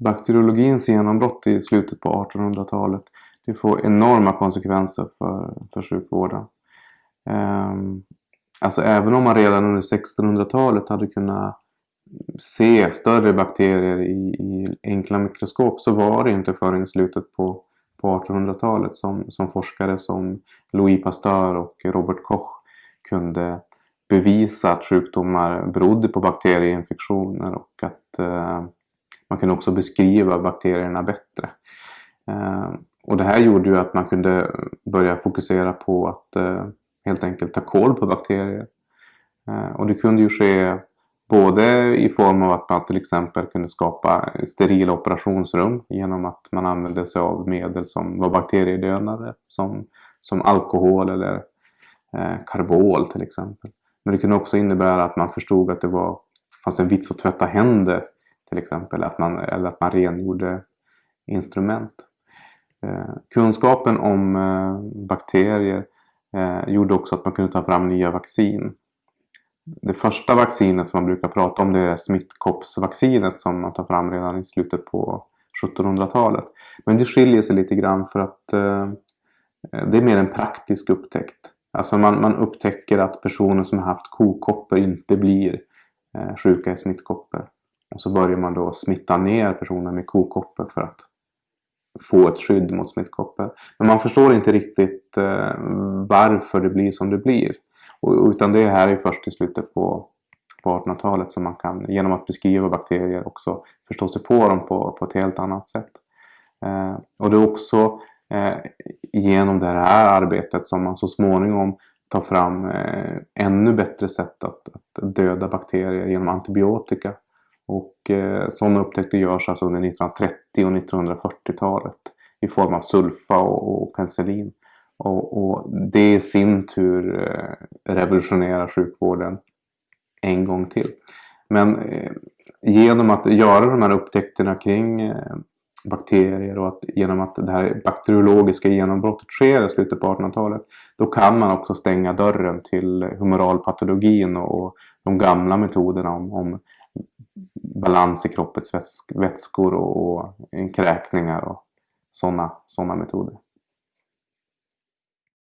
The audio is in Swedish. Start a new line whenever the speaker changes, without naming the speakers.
bakteriologins genombrott i slutet på 1800-talet det får enorma konsekvenser för, för sjukvården. Um, alltså även om man redan under 1600-talet hade kunnat se större bakterier i, i enkla mikroskop så var det inte förrän i slutet på, på 1800-talet som, som forskare som Louis Pasteur och Robert Koch kunde bevisa att sjukdomar berodde på bakterieinfektioner och att eh, man kunde också beskriva bakterierna bättre. Eh, och det här gjorde ju att man kunde börja fokusera på att eh, helt enkelt ta koll på bakterier. Eh, och det kunde ju ske både i form av att man till exempel kunde skapa sterila operationsrum genom att man använde sig av medel som var bakteriedödande som, som alkohol eller eh, karbol till exempel. Men det kunde också innebära att man förstod att det var, fanns en vits att tvätta händer till exempel. Att man, eller att man rengjorde instrument. Eh, kunskapen om eh, bakterier eh, gjorde också att man kunde ta fram nya vaccin. Det första vaccinet som man brukar prata om det är smittkoppsvaccinet som man tar fram redan i slutet på 1700-talet. Men det skiljer sig lite grann för att eh, det är mer en praktisk upptäckt. Alltså man, man upptäcker att personer som har haft kokoppor inte blir eh, sjuka i smittkoppor. Och så börjar man då smitta ner personer med kokoppor för att få ett skydd mot smittkoppor. Men man förstår inte riktigt eh, varför det blir som det blir. Och, utan det här är först i slutet på, på 1800-talet som man kan genom att beskriva bakterier också förstå sig på dem på, på ett helt annat sätt. Eh, och det är också eh, genom det här arbetet som man så småningom tar fram eh, ännu bättre sätt att, att döda bakterier genom antibiotika. Och eh, sådana upptäckter görs alltså under 1930 och 1940-talet i form av sulfa och, och penicillin. Och, och, det i sin tur eh, revolutionerar sjukvården en gång till. Men eh, genom att göra de här upptäckterna kring eh, bakterier och att genom att det här bakteriologiska genombrottet sker i slutet på 1800-talet då kan man också stänga dörren till humoralpatologin och de gamla metoderna om, om balans i kroppens vätskor och, och kräkningar och sådana såna metoder.